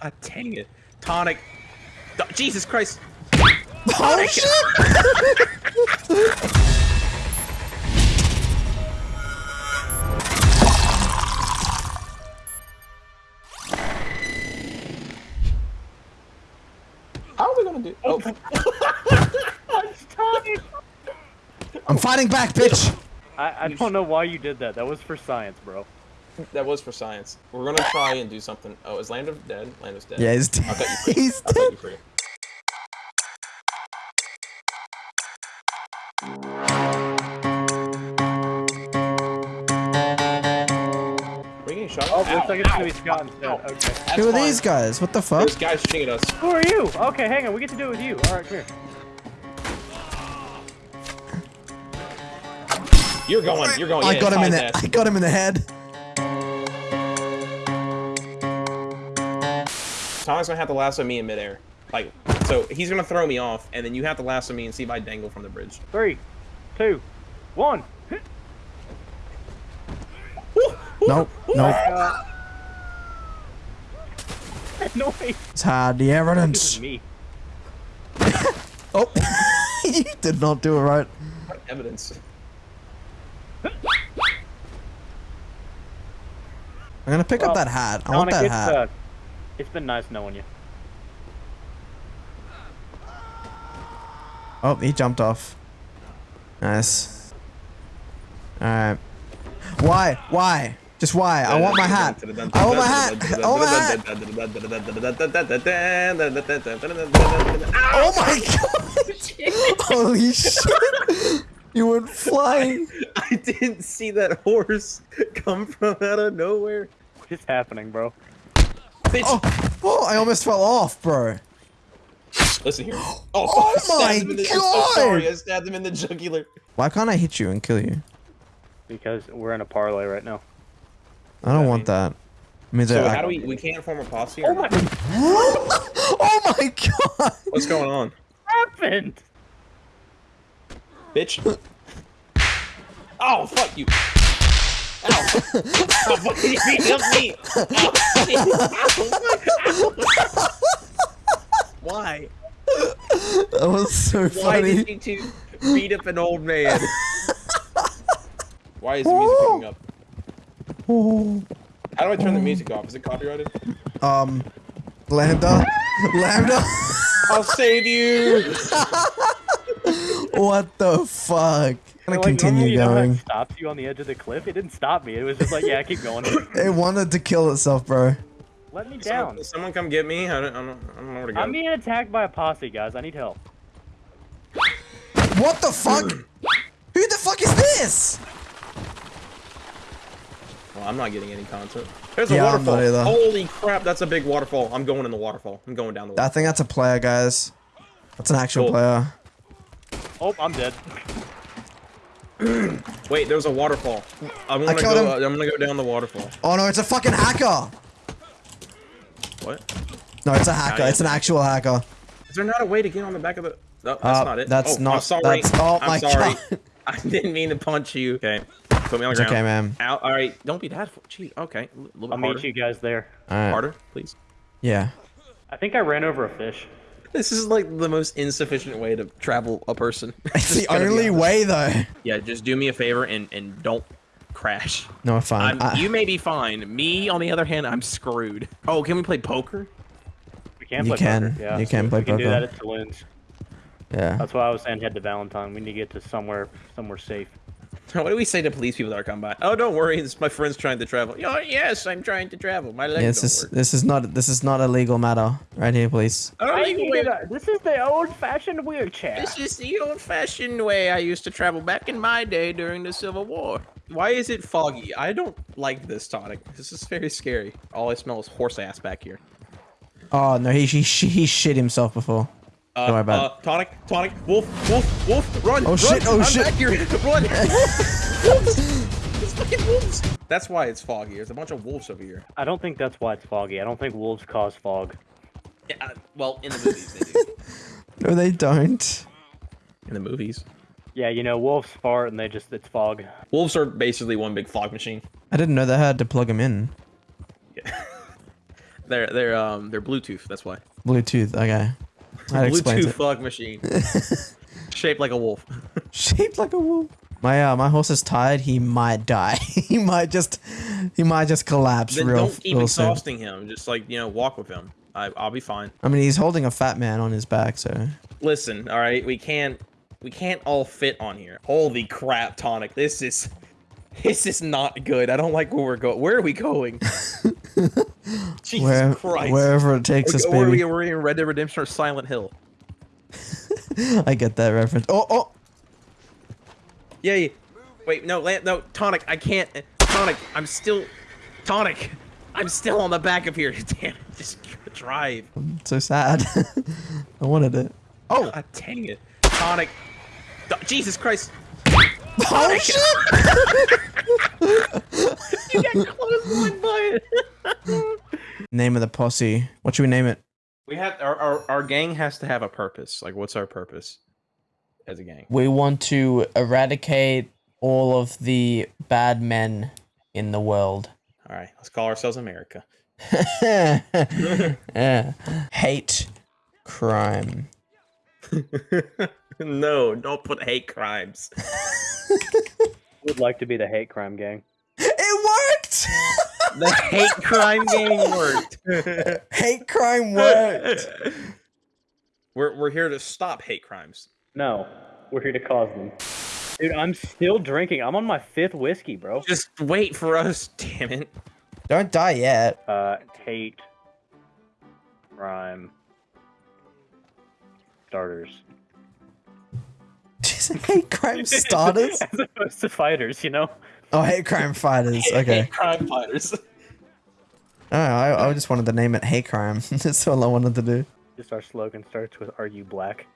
God dang it. Tonic. D- Jesus Christ. Oh shit! How are we gonna do? Oh, I'm fighting back, bitch. I, I don't know why you did that. That was for science, bro. That was for science. We're gonna try and do something. Oh, is Lambda dead? Lambda is dead. Yeah, he's I'll dead. cut you free. He's I'll cut dead. you free. Are we getting shot? Oh, Ow, looks like it's gonna be Scott instead. Okay. That's Who are fine. these guys? What the fuck? There's guys shooting at us. Who are you? Okay, hang on. We get to do it with you. All right, come here. You're going. You're going. I yeah, got him in the ass. I got him in the head. Tommy's gonna have to lasso me in midair. Like, so he's gonna throw me off, and then you have to lasso me and see if I dangle from the bridge. Three, two, one. Nope, nope. Uh, that noise. It's hard. The This evidence. is me. Oh, you did not do it right. What evidence? I'm gonna pick Well, up that hat. I want Sonic, that it's, hat. It's been nice knowing you. Oh, he jumped off. Nice. Alright. Why? Why? Just why? I want my hat. I want my hat. I want my hat. Oh my god! Holy shit! You went flying. I didn't see that horse come from out of nowhere. What is happening, bro? Bitch, Oh, oh, I almost fell off, bro. listen here. Oh, Oh I stabbed my him in the- I'm God. sorry, I stabbed him in the jugular. Why can't I hit you and kill you? Because we're in a parlay right now. I don't I want mean- that. It means So I, how do we? We can't form a posse. Oh my! oh my god! What's going on, What happened? bitch? Oh fuck you! Ow! fuck you beat up me! Ow. Ow. Why? That was so Why funny. did you two beat up an old man? Why is the music picking up? How do I turn the music off? Is it copyrighted? Um, Lambda, Lambda. I'll save you. what the fuck? I'm gonna Like, normally continue you know how it going. stops you on the edge of the cliff. It didn't stop me. It was just like, yeah, keep going. It wanted to kill itself, bro. Let me down. Someone, someone come get me. I don't, I don't, I don't know where to go. I'm being attacked by a posse, guys. I need help. What the fuck? Who the fuck is this? Well, I'm not getting any content. There's Yeah, a I'm not waterfall. Holy crap, that's a big waterfall. I'm going in the waterfall. I'm going down the waterfall. I think that's a player, guys. That's an actual Cool. player. Oh, I'm dead. Wait, there's a waterfall. I'm gonna killed go. him. Uh, I'm gonna go down the waterfall. Oh no, it's a fucking hacker. What? No, it's a hacker. It's an actual hacker. Is there not a way to get on the back of the? No, that's Uh, not it. that's oh, not- I'm sorry. that's- oh I'm my sorry. God. I didn't mean to punch you. Okay. Put me on the It's ground. okay, man. Ow, all right. Don't be that. Gee. Okay. A little bit I'll harder. meet you guys there. Alright. Harder, please. Yeah. I think I ran over a fish. This is like the most insufficient way to travel a person. It's the only way, though. Yeah, just do me a favor and and don't crash. No, fine. I'm, I- you may be fine. Me, on the other hand, I'm screwed. Oh, can we play poker? We can You play can. poker. Yeah, You can we- play we can do poker. that at Saloons. yeah. That's why I was saying head to Valentine. We need to get to somewhere somewhere safe. What do we say to police people that are coming by? Oh, don't worry, it's my friend's trying to travel. Oh, yes, I'm trying to travel. My legs Yeah, this don't is work. this is not this is not a legal matter right here, please. Oh, I legal needed way- a- this is the old-fashioned wheelchair. This is the old-fashioned way I used to travel back in my day during the Civil War. Why is it foggy? I don't like this tonic. This is very scary. All I smell is horse ass back here. Oh no, he he, he shit himself before. Uh, Don't worry uh, tonic, tonic, wolf, wolf, wolf, run! Oh, run, shit, oh, I'm shit. Back here. Run! wolves! It's fucking wolves! That's why it's foggy. There's a bunch of wolves over here. I don't think that's why it's foggy. I don't think wolves cause fog. Yeah, uh, well, in the movies they do. No, they don't. in the movies, Yeah, you know, wolves fart and they just it's fog. wolves are basically one big fog machine. I didn't know they had to plug them in. Yeah. They're they're um they're Bluetooth. That's why. Bluetooth. Okay. That Bluetooth fog machine. Shaped like a wolf. Shaped like a wolf. My uh, my horse is tired. He might die. he might just he might just collapse then real, don't keep real soon. exhausting him. Just like you know, walk with him. I, I'll be fine. I mean, he's holding a fat man on his back, so Listen, all right, we can't we can't all fit on here. Holy crap, tonic! This is this is not good. I don't like where we're going. Where are we going? Jesus where, Christ! wherever it takes us, baby. we, we're in Red Dead Redemption or Silent Hill. I get that reference. Oh, oh, Yeah. yeah. Wait, no, no, tonic. I can't. Tonic. I'm still. Tonic. I'm still on the back of here. Damn it! Just drive. I'm so sad. I wanted it. Oh, God dang it, tonic. Jesus Christ! oh shit! You got close by it. Name of the posse. What should we name it? We have our, our our gang has to have a purpose. Like, what's our purpose as a gang? We want to eradicate all of the bad men in the world. All right, let's call ourselves America. yeah. Hate crime. no, don't put hate crimes. Would like to be the hate crime gang. It worked. The hate crime game worked. Hate crime worked. we're we're here to stop hate crimes. No, we're here to cause them. Dude, I'm still drinking. I'm on my fifth whiskey, bro. Just wait for us, damn it. Don't die yet. Uh, hate crime starters. Just hate crime starters. As opposed to fighters, you know? Oh, hate crime fighters. Okay. Hate crime fighters. Oh, I, I just wanted to name it hate crime. That's all I wanted to do. Just our slogan starts with "Are you black?"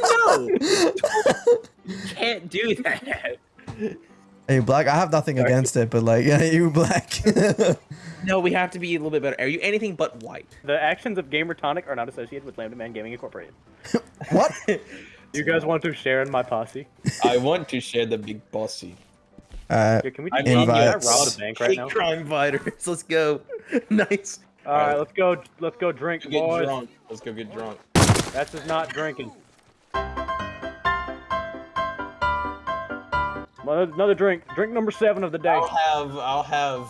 no, you can't do that. Are you black? I have nothing against it, but like, yeah, you black. No, we have to be a little bit better. Are you anything but white? The actions of Gamer Tonic are not associated with Lambda Man Gaming Incorporated. what? You guys want to share in my posse? I want to share the big bossy. Uh, Yeah, can we I just love can I rob a bank right hate now? crime fighters. Let's go. nice. All right, let's go. Let's go drink, Let's get boys. drunk. Let's go get drunk. That's just not drinking. Another drink. Drink number seven of the day. I'll have. I'll have.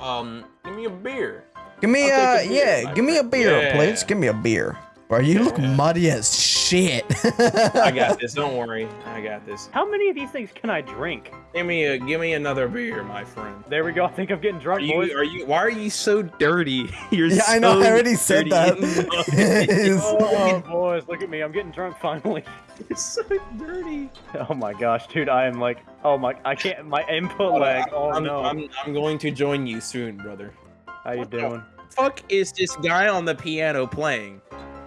Um, give me a beer. give me I'll uh, take a beer, yeah, my give me a beer, Yeah. please. Give me a beer. Bro, you look muddy as shit. I got this. Don't worry. I got this. How many of these things can I drink? Give me a. Give me another beer, my friend. There we go. I think I'm getting Are drunk, boys. Are you? Why are you so dirty? You're Yeah, I know, I so already said dirty that. and Oh, boys, look at me. I'm getting drunk finally. You're so dirty. Oh my gosh, dude. I am like, oh my, I can't, my input lag. Oh I'm, no. I'm, I'm going to join you soon, brother. How you doing? Fuck is this guy on the piano playing?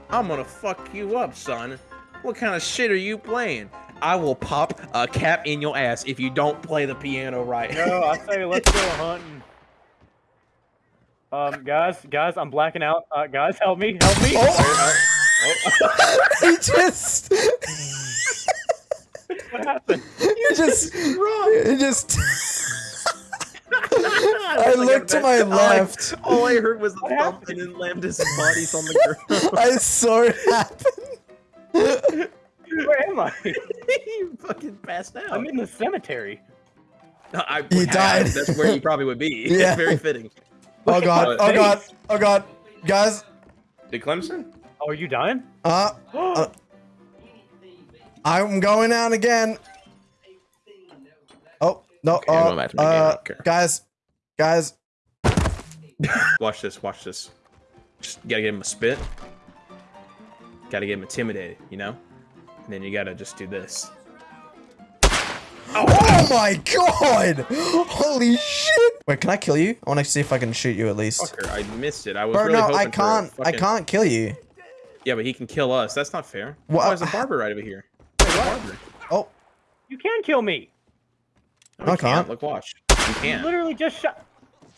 I'm gonna fuck you up, son. What kind of shit are you playing? I will pop a cap in your ass if you don't play the piano right. No, I say let's go hunting. Um, guys, guys, I'm blacking out. Uh, guys, help me, help me. he just, What happened? you just, you just. I looked to my All I- left. All I heard was the What thump happened? and then Lambda's body's on the ground. I saw it happen. Where am I? you fucking passed out. I'm in the cemetery. I, You have. died. That's where you probably would be. Yeah. Very fitting. Oh Look god, oh god, oh god. Guys, Did Clemson? Oh, are you dying? uh, uh, I'm going out again. Oh, no, Okay, I'm uh, going back to my game, I uh, don't care. guys, guys, Watch this. Watch this. Just gotta get him a spit. Gotta get him intimidated, you know? And then you gotta just do this. Oh my god! Holy shit! Wait, can I kill you? I want to see if I can shoot you at least. Fucker, I missed it. I was Bro, really no, hoping I for a can't. I can't kill you. Yeah, but he can kill us. That's not fair. What- Why is a barber right over here? There's a barber. Oh, You can kill me. No, I he can't. Look, watch. You You can't. literally just shot.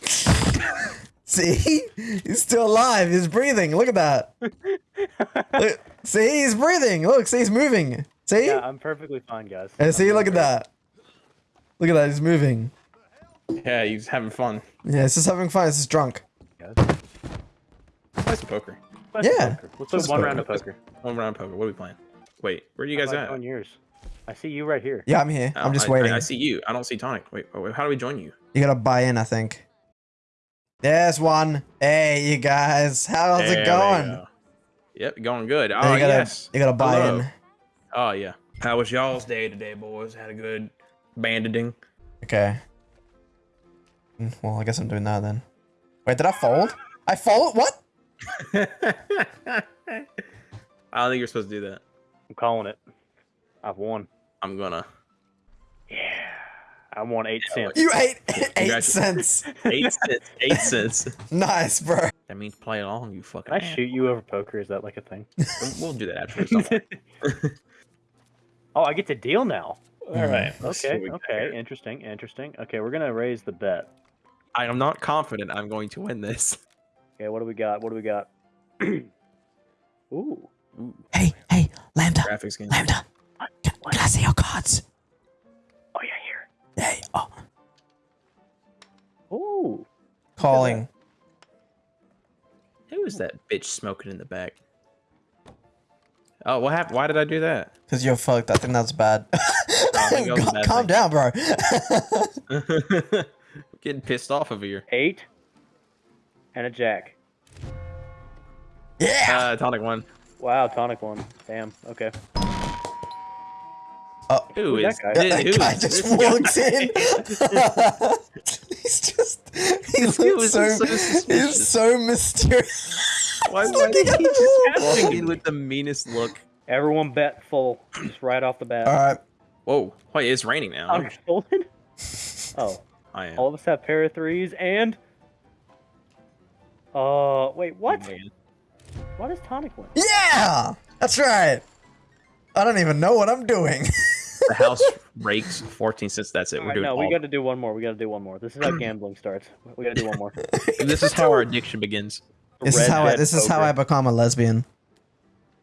see? He's still alive. He's breathing. Look at that. Look, see, he's breathing. Look, see, he's moving. See? yeah, I'm perfectly fine, guys. And see, I'm look at doing that. Look at that. He's moving. Yeah, he's having fun. Yeah, he's just having fun. He's just drunk. great, guys. play some poker. Let's Yeah. poker. Let's play Let's one play round of poker. poker. One round of poker. What are we playing? Wait, where are you guys How at? about on yours? I see you right here. Yeah, I'm here. Oh, I'm just I- I- waiting. I, see you. I don't see Tonic. Wait, wait, wait, how do we join you? You gotta buy in, I think. There's one. Hey, you guys. How's There it going? go. Yep, going good. Oh you gotta, yes. you gotta buy Hello. in. Oh yeah. How was y'all's day today, boys? Had a good banding. Okay. Mm, Well, I guess I'm doing that then. Wait, did I fold? I fold? What? I don't think you're supposed to do that. I'm calling it. I've won. I'm gonna Yeah. I want eight cents. You ate eight cents. eight cents. Eight cents. Nice, bro. That means play along, you fucking. Can I shoot you over poker? Is that like a thing? We'll do that after. Oh, I get to deal now. right. Okay, what we got okay, interesting, interesting. Okay, we're gonna raise the bet. I am not confident I'm going to win this. Okay, what do we got? What do we got? Ooh, Ooh, Hey, hey, Lambda, graphics game. Lambda. Can, can I see your cards? oh yeah, here. Hey, oh. Ooh, Calling. Who is that bitch smoking in the back? Oh, what happened? Why did I do that? Because you're fucked. I think that's bad. think that was a bad Calm thing. down, bro. Getting pissed off over here. eight and a jack. yeah. Uh, tonic one. Wow, tonic one. Damn. Okay. Who Who's that guy? thi- that who guy is just this guy? walks in. he's just. He looks dude is so. so he's so mysterious. Why, He's why looking did he the just wall. in with the meanest look? Everyone bet full, just right off the bat. All right. Whoa! Wait, it's raining now. I'm stolen. Oh, I am. all of us have pair of threes and. Uh, wait, what? Man. What is tonic win? Yeah, that's right. I don't even know what I'm doing. The house rakes 14 cents. That's it. We're Alright, doing no, all. we got to do one more. We got to do one more. This is how gambling starts. We got to do one more. This is how our addiction begins. This is how I, Dead this is how I become a lesbian.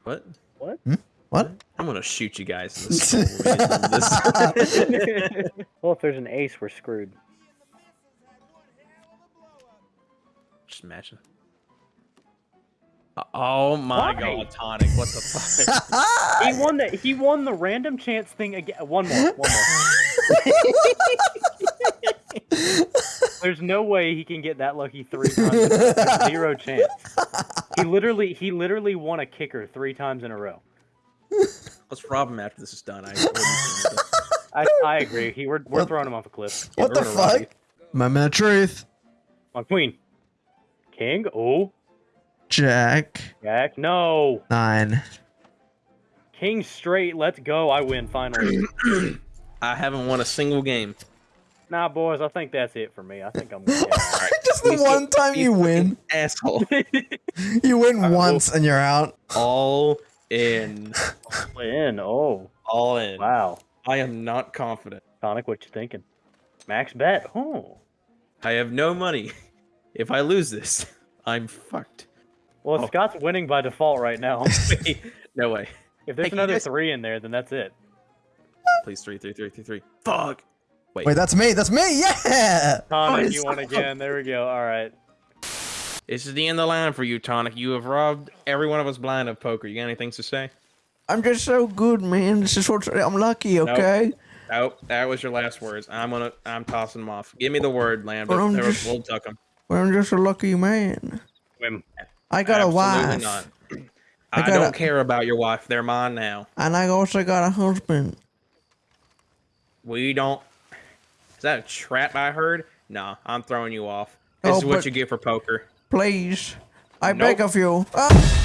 What? What? Hmm? What? I'm gonna shoot you guys. In the skull when we get done with this. well, if there's an ace, we're screwed. Just imagine. Oh my Why? god, tonic! What the fuck? He won the he won the random chance thing again. One more. One more. There's no way he can get that lucky three times. There's zero chance. He literally he literally won a kicker three times in a row. Let's rob him after this is done. I, I, I agree. He we're, we're What- throwing him off a cliff. what the we're gonna rob fuck? you. Moment of truth. On queen. King. Oh. Jack Jack. No. nine. King straight. Let's go. I win finally. I haven't won a single game. nah, boys. I think that's it for me. I think I'm. Gonna. Just the You one time you you win. Asshole. You win well- once and you're out. All in. Win. Oh. All in. Wow. I am not confident. Sonic, what you thinking? Max bet. Oh. I have no money. If I lose this, I'm fucked. Well, Oh. Scott's winning by default right now. no way. If there's Hey, another guys- three in there, then that's it. Please, three, three, three, three, three. Fuck. Wait. Wait, that's me. That's me. Yeah. Tonic, it's you won so- again. There we go. All right. This is the end of the line for you, Tonic. You have robbed every one of us blind of poker. You got anything to say? I'm just so good, man. This is what I'm lucky. Okay. Nope, that was your last words. I'm gonna, I'm tossing them off. Give me the word, Lambda. Well, I'm just- We'll tuck 'em. Well, I'm just a lucky man. Win. I got a wife, not. I I, don't a- care about your wife. They're mine now. and I also got a husband. We don't. Is that a trap I heard? Nah, I'm throwing you off. This Oh, is what you get for poker. Please, I beg of you. Ah!